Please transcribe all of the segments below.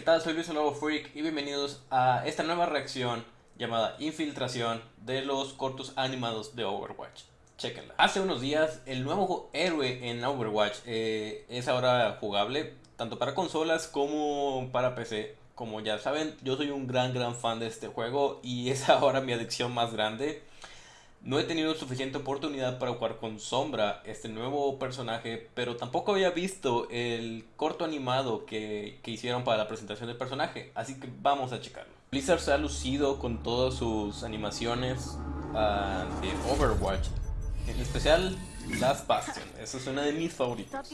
¿qué tal? Soy Luis el Nuevo Freak y bienvenidos a esta nueva reacción llamada Infiltración de los cortos animados de Overwatch. Chequenla. Hace unos días el nuevo héroe en Overwatch eh, es ahora jugable tanto para consolas como para PC. Como ya saben, yo soy un gran gran fan de este juego y es ahora mi adicción más grande. No he tenido suficiente oportunidad para jugar con Sombra, este nuevo personaje, pero tampoco había visto el corto animado que, que, hicieron para la presentación del personaje, así que vamos a checarlo. Blizzard se ha lucido con todas sus animaciones uh, de Overwatch, en especial Last Bastion, esa es una de mis favoritas.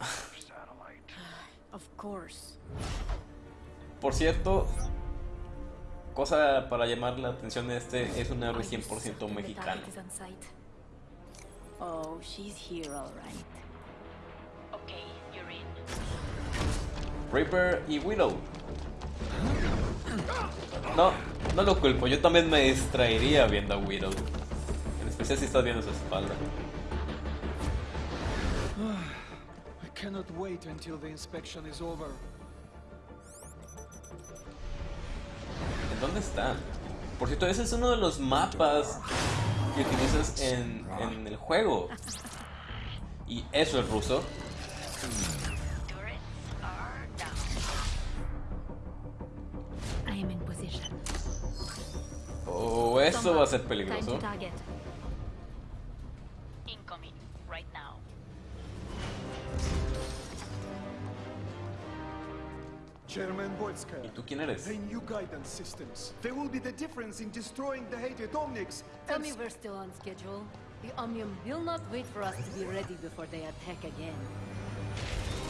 Of course. Por cierto, cosa para llamar la atención de este es un héroe 100% mexicano. Oh, she's here all right. Okay, you're in. Reaper y Widow. No, no lo culpo, yo también me distraería viendo a Widow. En especial si estás viendo su espalda. Cannot wait until the inspection is over. ¿En dónde está? Por cierto, ese es uno de los mapas que utilizas en, en el juego. Y eso es ruso. Oh, eso va a ser peligroso. Chairman Boyska. ¿Y tú quién eres? The new guidance systems. There will be the difference in destroying the hated Omnics. Tell me we're still on schedule. The Omnium will not wait for us to be ready before they attack again.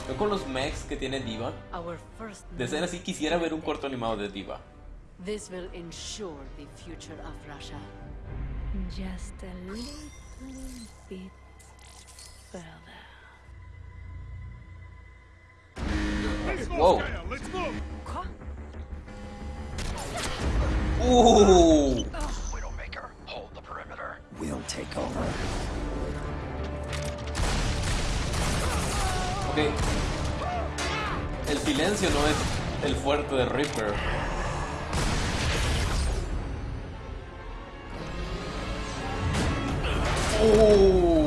Yo con los mechs que tiene Diva. Our first de ser así quisiera ver un corto animado de Diva. This will ensure the future of Russia. Just a little bit further. Wow. Ooh. Widowmaker, hold the perimeter. We'll take over. Ok. El silencio no es el fuerte de Reaper. Uh.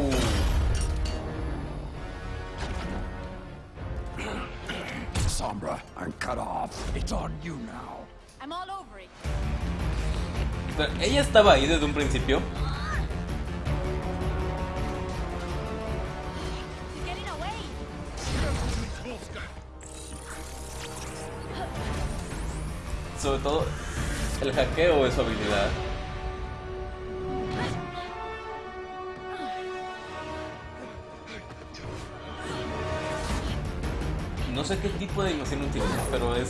I'm cut off. It's on you now. I'm all over it. Pero ella estaba ahí desde un principio. Sobre todo el hackeo es su habilidad. Sé qué tipo de animación utiliza, pero es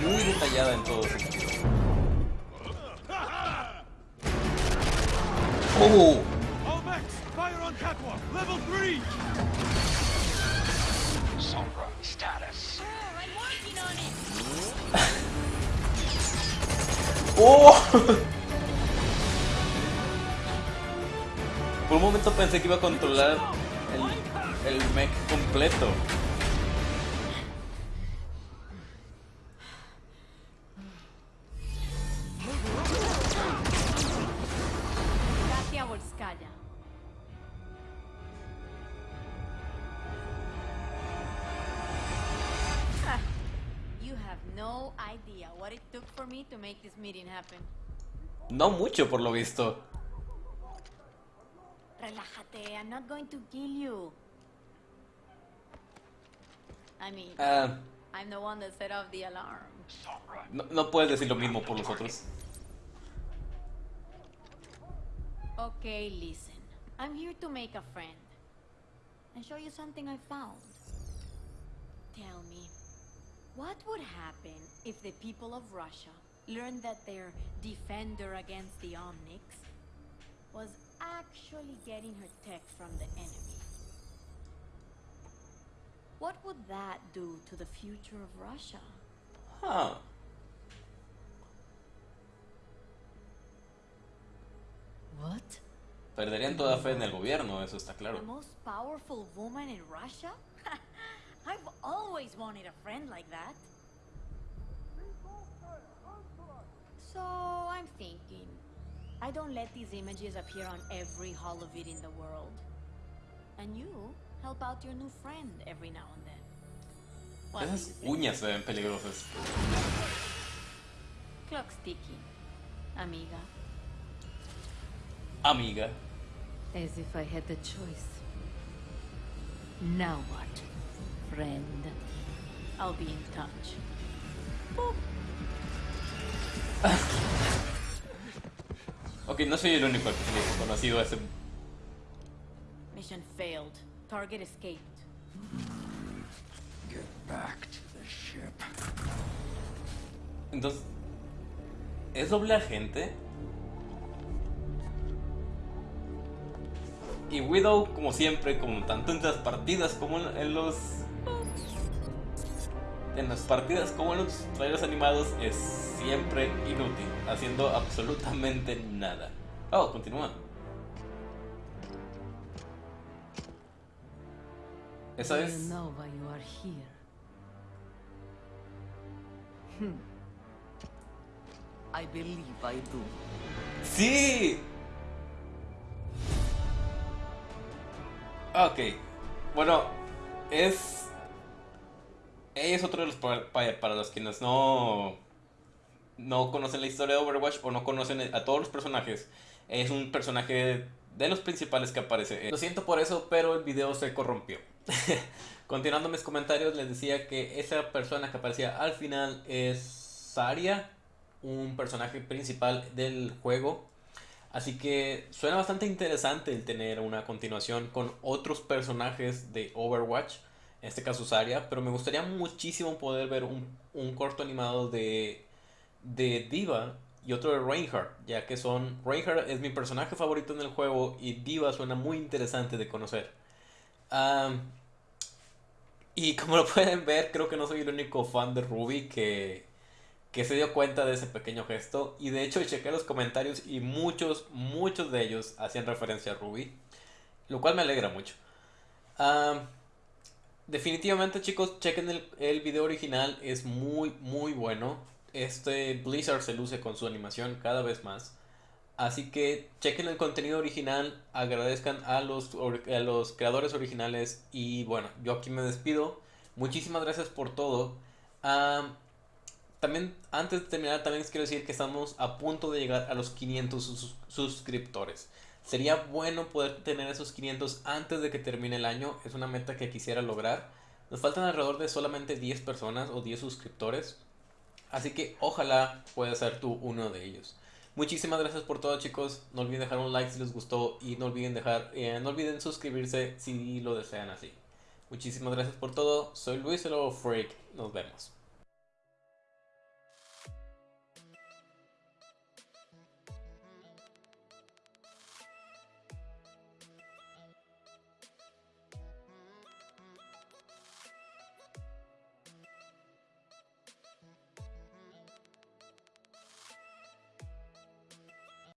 muy detallada en todo sentido. ¡Oh! Fire on catwalk, level 3! Sombra, status. Oh, I'm working on it. ¡Oh! Por un momento pensé que iba a controlar el, el mech completo. Volskaya. Ah, You have no idea what it took for me to make this meeting happen. No mucho por lo visto. Relájate, I'm not going to kill you. I mean, Ah, I'm the one that set off the alarm. No, no puedes decir lo mismo por los otros. Okay, listen. I'm here to make a friend and show you something I found. Tell me, what would happen if the people of Russia learned that their defender against the Omnics was actually getting her tech from the enemy? What would that do to the future of Russia? Huh. Perderían toda fe en el gobierno, eso está claro. The most powerful woman in Russia? I've always wanted a friend like that. So I'm thinking, I don't let these images appear on every hall of it in the world. And you help out your new friend every now and then. What Esas uñas se ven peligrosas. Clock's ticking, amiga. Amiga. As if I had the choice. Now what, friend? I'll be in touch. Ok, no soy el único conocido a ese... Mission failed. Target escaped. Get back to the ship. Entonces... ¿Es doble agente? Y Widow, como siempre, como tanto en las partidas como en, los... En las partidas como en los trailers animados, es siempre inútil, haciendo absolutamente nada. Oh, continúa. Esa Do es... you Ok. Bueno, es. Es otro de los. Para los quienes no. No conocen la historia de Overwatch o no conocen a todos los personajes. Es un personaje de los principales que aparece. Lo siento por eso, pero el video se corrompió. Continuando mis comentarios, les decía que esa persona que aparecía al final es Saria, un personaje principal del juego. Así que suena bastante interesante el tener una continuación con otros personajes de Overwatch, en este caso Zarya, pero me gustaría muchísimo poder ver un, un corto animado de, de Diva y otro de Reinhardt, ya que son Reinhardt es mi personaje favorito en el juego y Diva suena muy interesante de conocer. Y como lo pueden ver, creo que no soy el único fan de Ruby que, que se dio cuenta de ese pequeño gesto. Y de hecho chequé los comentarios y muchos, muchos de ellos hacían referencia a Ruby. Lo cual me alegra mucho. Ah, definitivamente chicos, chequen el, el video original. Es muy, muy bueno. Este Blizzard se luce con su animación cada vez más. Así que chequen el contenido original, agradezcan a los, a los creadores originales y bueno, yo aquí me despido. Muchísimas gracias por todo. Ah, también, antes de terminar, también les quiero decir que estamos a punto de llegar a los 500 sus- suscriptores. Sería bueno poder tener esos 500 antes de que termine el año. Es una meta que quisiera lograr. Nos faltan alrededor de solamente 10 personas o 10 suscriptores. Así que ojalá puedas ser tú uno de ellos. Muchísimas gracias por todo chicos. No olviden dejar un like si les gustó y no olviden dejar, eh, no olviden suscribirse si lo desean así. Muchísimas gracias por todo. Soy Luis el Freak. Nos vemos.